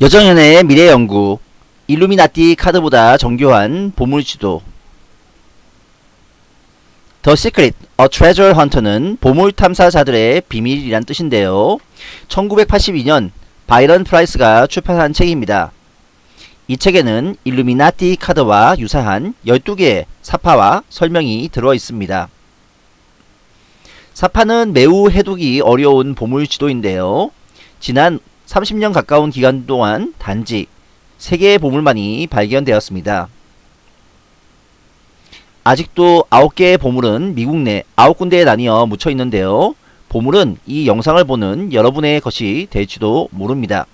여정연의 미래연구 일루미나티 카드보다 정교한 보물지도 The Secret A Treasure Hunter는 보물 탐사자들의 비밀이란 뜻인데요. 1982년 바이런 프라이스가 출판한 책입니다. 이 책에는 일루미나티 카드와 유사한 12개의 삽화와 설명이 들어 있습니다. 삽화는 매우 해독이 어려운 보물 지도인데요. 지난 30년 가까운 기간 동안 단지 3개의 보물만이 발견되었습니다. 아직도 9개의 보물은 미국 내 9군데에 나뉘어 묻혀 있는데요. 보물은 이 영상을 보는 여러분의 것이 될지도 모릅니다.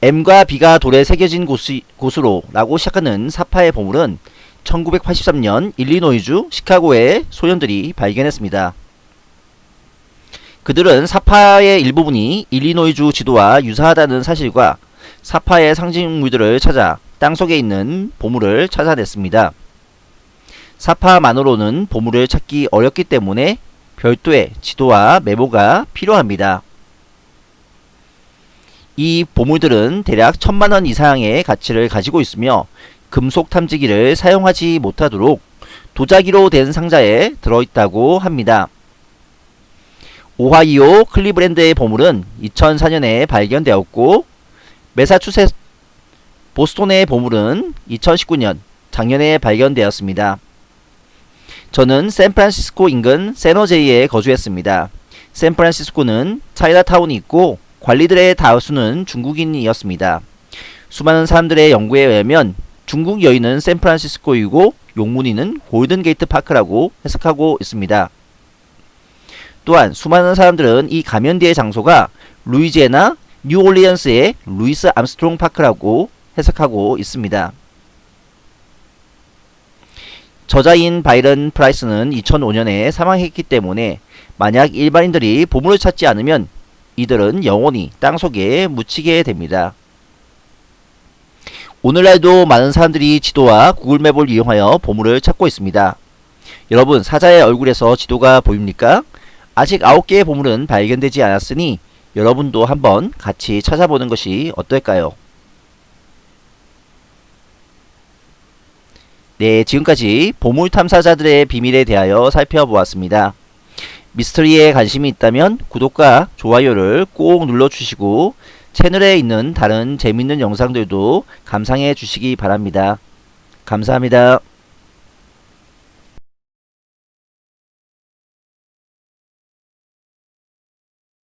M과 B가 돌에 새겨진 곳이, 곳으로 라고 시작하는 사파의 보물은 1983년 일리노이주 시카고의 소년들이 발견했습니다. 그들은 사파의 일부분이 일리노이주 지도와 유사하다는 사실과 사파의 상징물들을 찾아 땅속에 있는 보물을 찾아냈습니다. 사파만으로는 보물을 찾기 어렵기 때문에 별도의 지도와 메모가 필요합니다. 이 보물들은 대략 천만원 이상의 가치를 가지고 있으며 금속 탐지기를 사용하지 못하도록 도자기로 된 상자에 들어있다고 합니다. 오하이오 클리브랜드의 보물은 2004년에 발견되었고 메사추세츠 보스톤의 보물은 2019년 작년에 발견되었습니다. 저는 샌프란시스코 인근 세노제이에 거주했습니다. 샌프란시스코는 차이나타운이 있고 관리들의 다수는 중국인이었습니다. 수많은 사람들의 연구에 의하면 중국 여인은 샌프란시스코이고 용무늬는 골든게이트 파크라고 해석하고 있습니다. 또한 수많은 사람들은 이 가면대의 장소가 루이지애나 뉴올리언스의 루이스 암스트롱 파크라고 해석하고 있습니다. 저자인 바이런 프라이스는 2005년에 사망했기 때문에 만약 일반인들이 보물을 찾지 않으면 이들은 영원히 땅속에 묻히게 됩니다. 오늘날도 많은 사람들이 지도와 구글맵을 이용하여 보물을 찾고 있습니다. 여러분 사자의 얼굴에서 지도가 보입니까? 아직 9개의 보물은 발견되지 않았으니 여러분도 한번 같이 찾아보는 것이 어떨까요? 네, 지금까지 보물 탐사자들의 비밀에 대하여 살펴보았습니다. 미스터리에 관심이 있다면 구독과 좋아요를 꼭 눌러주시고 채널에 있는 다른 재밌는 영상들도 감상해 주시기 바랍니다. 감사합니다.